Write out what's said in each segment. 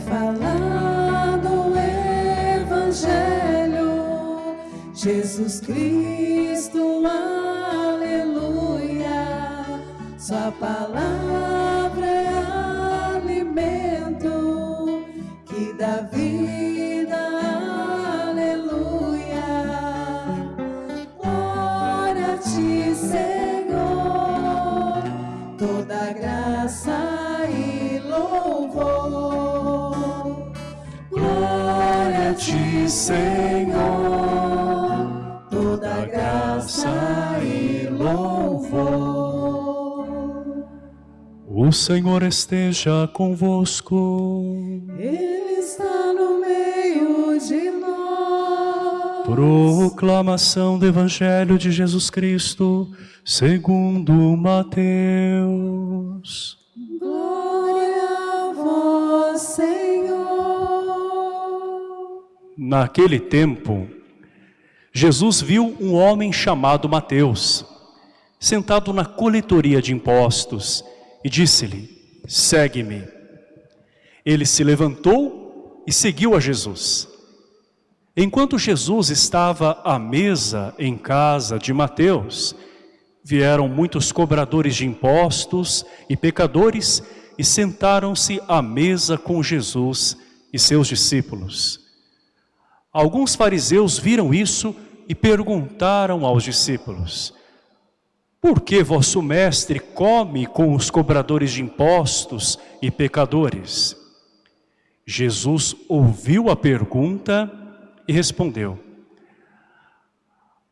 falado o Evangelho, Jesus Cristo, aleluia. Sua palavra é alimento que dá vida, Senhor, toda graça e louvor. O Senhor esteja convosco. Ele está no meio de nós. Proclamação do Evangelho de Jesus Cristo, segundo Mateus. Glória a vós, Senhor. Naquele tempo, Jesus viu um homem chamado Mateus, sentado na coletoria de impostos, e disse-lhe, segue-me. Ele se levantou e seguiu a Jesus. Enquanto Jesus estava à mesa em casa de Mateus, vieram muitos cobradores de impostos e pecadores e sentaram-se à mesa com Jesus e seus discípulos. Alguns fariseus viram isso e perguntaram aos discípulos, por que vosso mestre come com os cobradores de impostos e pecadores? Jesus ouviu a pergunta e respondeu,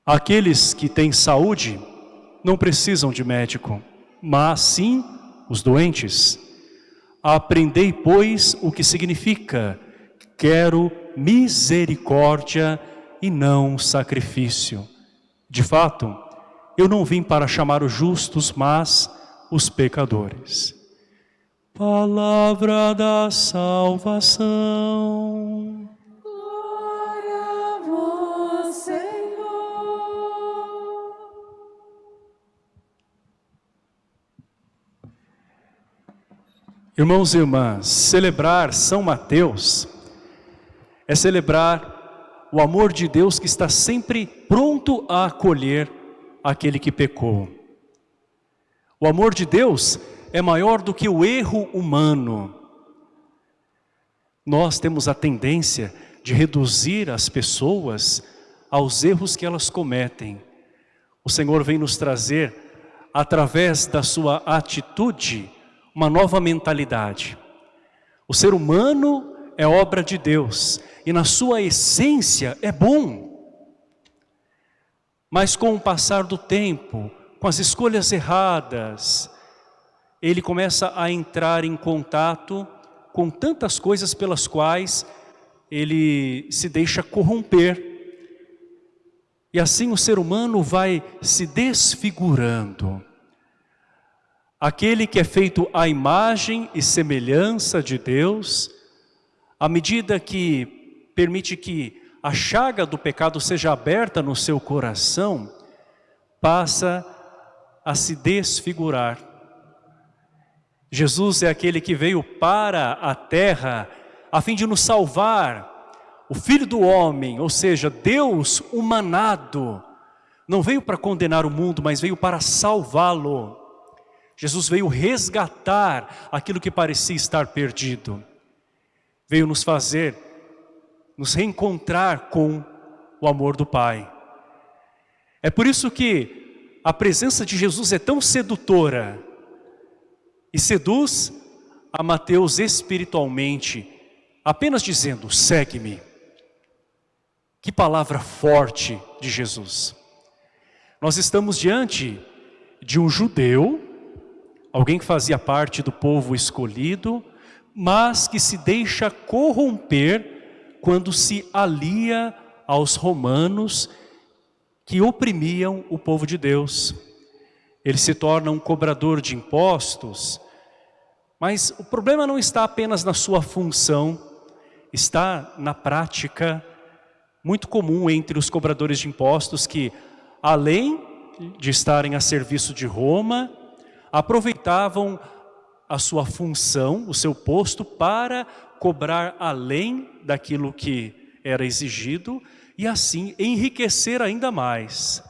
Aqueles que têm saúde não precisam de médico, mas sim os doentes. Aprendei, pois, o que significa quero misericórdia e não sacrifício. De fato, eu não vim para chamar os justos, mas os pecadores. Palavra da salvação. Glória a vós, Senhor. Irmãos e irmãs, celebrar São Mateus é celebrar o amor de Deus que está sempre pronto a acolher aquele que pecou. O amor de Deus é maior do que o erro humano. Nós temos a tendência de reduzir as pessoas aos erros que elas cometem. O Senhor vem nos trazer, através da sua atitude, uma nova mentalidade. O ser humano é obra de Deus e na sua essência é bom. Mas com o passar do tempo, com as escolhas erradas, ele começa a entrar em contato com tantas coisas pelas quais ele se deixa corromper. E assim o ser humano vai se desfigurando. Aquele que é feito à imagem e semelhança de Deus, à medida que permite que a chaga do pecado seja aberta no seu coração, passa a se desfigurar. Jesus é aquele que veio para a terra a fim de nos salvar. O Filho do Homem, ou seja, Deus humanado, não veio para condenar o mundo, mas veio para salvá-lo. Jesus veio resgatar aquilo que parecia estar perdido. Veio nos fazer, nos reencontrar com o amor do Pai. É por isso que a presença de Jesus é tão sedutora e seduz a Mateus espiritualmente, apenas dizendo, segue-me. Que palavra forte de Jesus. Nós estamos diante de um judeu, alguém que fazia parte do povo escolhido, mas que se deixa corromper quando se alia aos romanos que oprimiam o povo de Deus. Ele se torna um cobrador de impostos, mas o problema não está apenas na sua função, está na prática muito comum entre os cobradores de impostos que, além de estarem a serviço de Roma, aproveitavam a sua função, o seu posto, para cobrar além daquilo que era exigido e assim enriquecer ainda mais.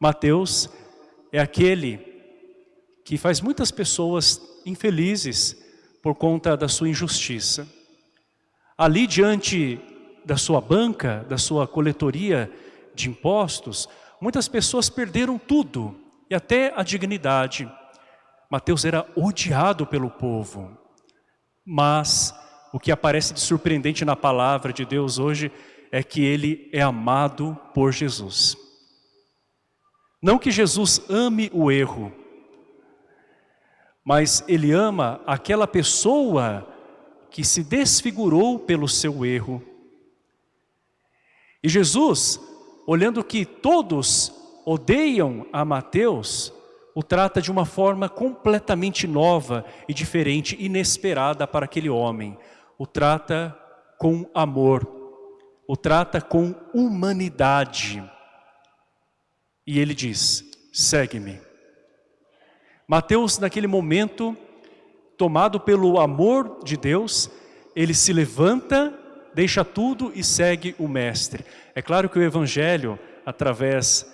Mateus é aquele que faz muitas pessoas infelizes por conta da sua injustiça. Ali diante da sua banca, da sua coletoria de impostos, muitas pessoas perderam tudo e até a dignidade. Mateus era odiado pelo povo, mas o que aparece de surpreendente na palavra de Deus hoje é que ele é amado por Jesus. Não que Jesus ame o erro, mas ele ama aquela pessoa que se desfigurou pelo seu erro. E Jesus, olhando que todos odeiam a Mateus, o trata de uma forma completamente nova e diferente, inesperada para aquele homem. O trata com amor, o trata com humanidade. E ele diz, segue-me. Mateus, naquele momento, tomado pelo amor de Deus, ele se levanta, deixa tudo e segue o Mestre. É claro que o Evangelho, através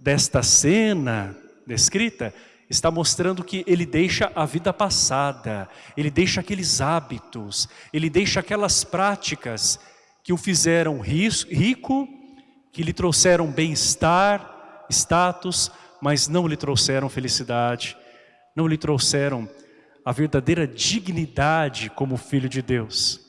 desta cena, descrita, está mostrando que ele deixa a vida passada, ele deixa aqueles hábitos, ele deixa aquelas práticas que o fizeram rico, que lhe trouxeram bem-estar, status, mas não lhe trouxeram felicidade, não lhe trouxeram a verdadeira dignidade como filho de Deus.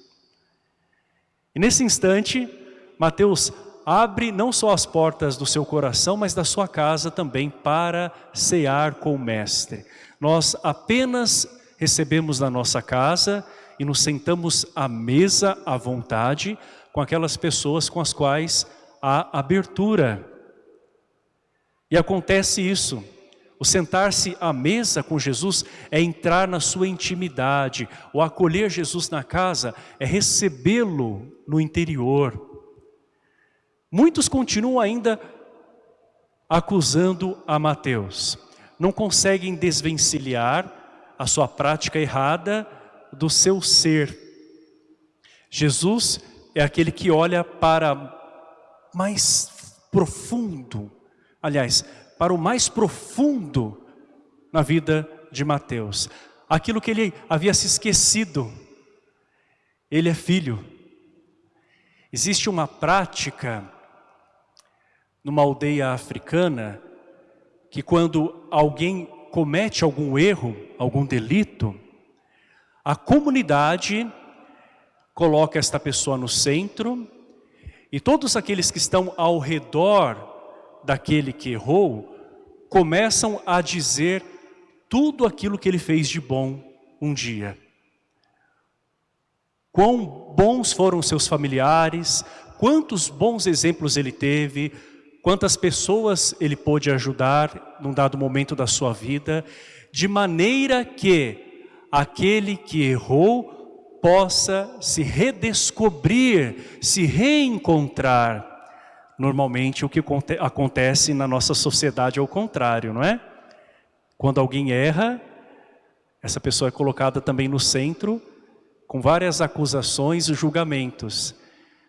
E nesse instante, Mateus abre não só as portas do seu coração, mas da sua casa também para cear com o Mestre. Nós apenas recebemos na nossa casa e nos sentamos à mesa à vontade com aquelas pessoas com as quais há abertura. E acontece isso. O sentar-se à mesa com Jesus é entrar na sua intimidade. O acolher Jesus na casa é recebê-lo no interior. Muitos continuam ainda acusando a Mateus. Não conseguem desvencilhar a sua prática errada do seu ser. Jesus é aquele que olha para mais profundo, aliás, para o mais profundo na vida de Mateus. Aquilo que ele havia se esquecido. Ele é filho. Existe uma prática numa aldeia africana, que quando alguém comete algum erro, algum delito, a comunidade coloca esta pessoa no centro e todos aqueles que estão ao redor daquele que errou, começam a dizer tudo aquilo que ele fez de bom um dia. Quão bons foram seus familiares, quantos bons exemplos ele teve, quantas pessoas ele pôde ajudar num dado momento da sua vida, de maneira que aquele que errou possa se redescobrir, se reencontrar. Normalmente o que acontece na nossa sociedade é o contrário, não é? Quando alguém erra, essa pessoa é colocada também no centro, com várias acusações e julgamentos.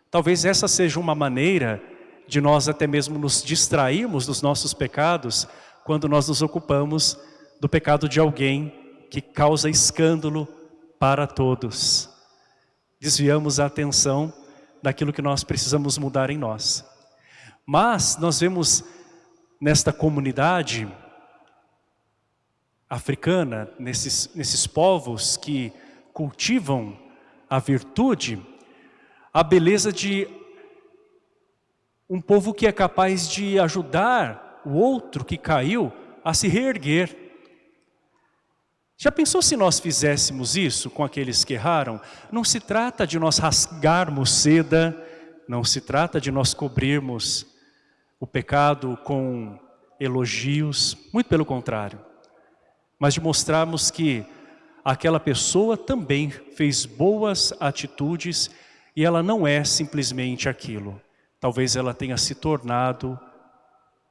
Talvez essa seja uma maneira de nós até mesmo nos distrairmos dos nossos pecados quando nós nos ocupamos do pecado de alguém que causa escândalo para todos. Desviamos a atenção daquilo que nós precisamos mudar em nós. Mas nós vemos nesta comunidade africana, nesses, nesses povos que cultivam a virtude, a beleza de um povo que é capaz de ajudar o outro que caiu a se reerguer. Já pensou se nós fizéssemos isso com aqueles que erraram? Não se trata de nós rasgarmos seda, não se trata de nós cobrirmos o pecado com elogios, muito pelo contrário. Mas de mostrarmos que aquela pessoa também fez boas atitudes e ela não é simplesmente aquilo. Talvez ela tenha se tornado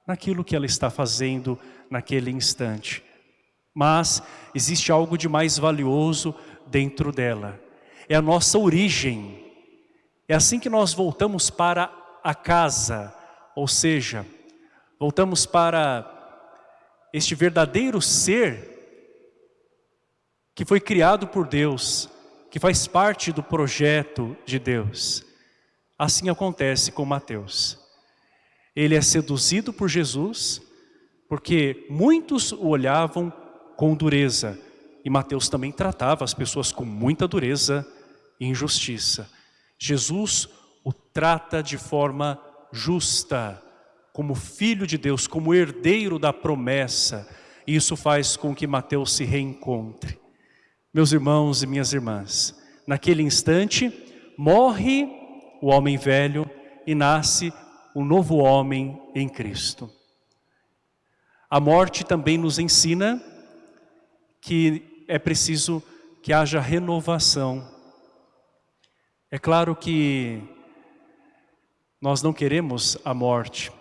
naquilo que ela está fazendo naquele instante. Mas existe algo de mais valioso dentro dela. é a nossa origem. É assim que nós voltamos para a casa, ou seja, voltamos para este verdadeiro ser que foi criado por Deus, que faz parte do projeto de Deus. Assim acontece com Mateus. Ele é seduzido por Jesus, porque muitos o olhavam com dureza, e Mateus também tratava as pessoas com muita dureza e injustiça. Jesus o trata de forma justa, como filho de Deus, como herdeiro da promessa. E isso faz com que Mateus se reencontre. Meus irmãos e minhas irmãs, naquele instante morre o homem velho e nasce o novo homem em Cristo. A morte também nos ensina que é preciso que haja renovação. É claro que nós não queremos a morte.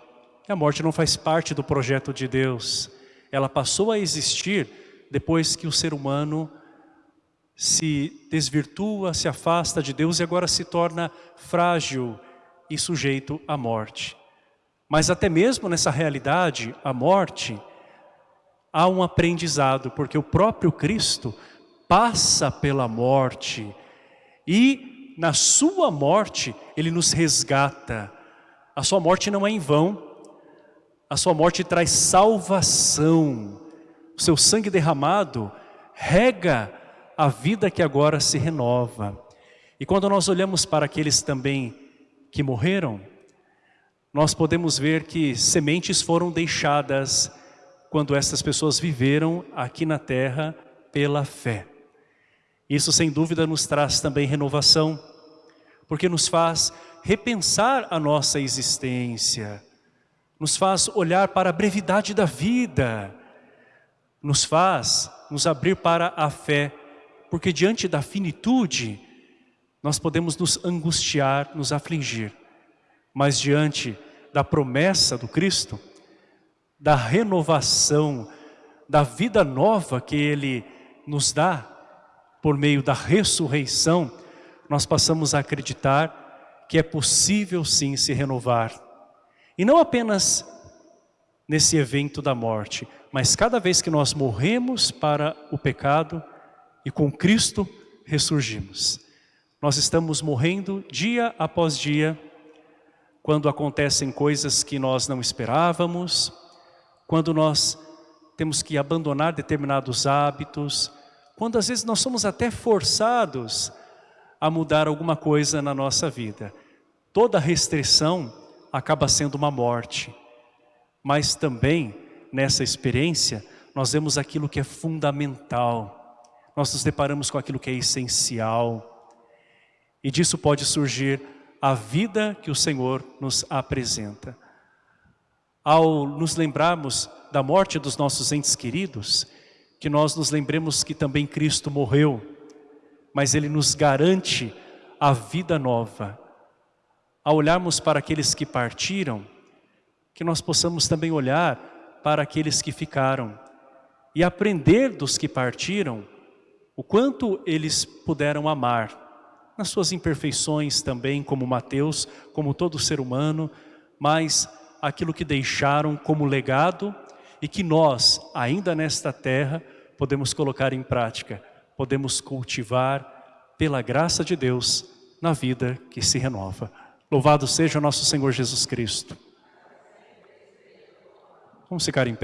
A morte não faz parte do projeto de Deus. Ela passou a existir depois que o ser humano se desvirtua, se afasta de Deus e agora se torna frágil e sujeito à morte. Mas até mesmo nessa realidade, a morte, há um aprendizado, porque o próprio Cristo passa pela morte e na sua morte ele nos resgata. A sua morte não é em vão, a sua morte traz salvação. O seu sangue derramado rega a vida que agora se renova. E quando nós olhamos para aqueles também que morreram, nós podemos ver que sementes foram deixadas quando essas pessoas viveram aqui na terra pela fé. Isso sem dúvida nos traz também renovação, porque nos faz repensar a nossa existência, nos faz olhar para a brevidade da vida, nos faz nos abrir para a fé porque diante da finitude, nós podemos nos angustiar, nos afligir. Mas diante da promessa do Cristo, da renovação, da vida nova que Ele nos dá, por meio da ressurreição, nós passamos a acreditar que é possível sim se renovar. E não apenas nesse evento da morte, mas cada vez que nós morremos para o pecado, e com Cristo ressurgimos. Nós estamos morrendo dia após dia, quando acontecem coisas que nós não esperávamos, quando nós temos que abandonar determinados hábitos, quando às vezes nós somos até forçados a mudar alguma coisa na nossa vida. Toda restrição acaba sendo uma morte, mas também nessa experiência nós vemos aquilo que é fundamental, nós nos deparamos com aquilo que é essencial. E disso pode surgir a vida que o Senhor nos apresenta. Ao nos lembrarmos da morte dos nossos entes queridos, que nós nos lembremos que também Cristo morreu, mas Ele nos garante a vida nova. Ao olharmos para aqueles que partiram, que nós possamos também olhar para aqueles que ficaram e aprender dos que partiram o quanto eles puderam amar, nas suas imperfeições também, como Mateus, como todo ser humano, mas aquilo que deixaram como legado e que nós, ainda nesta terra, podemos colocar em prática, podemos cultivar pela graça de Deus na vida que se renova. Louvado seja o nosso Senhor Jesus Cristo. Vamos ficar em pé.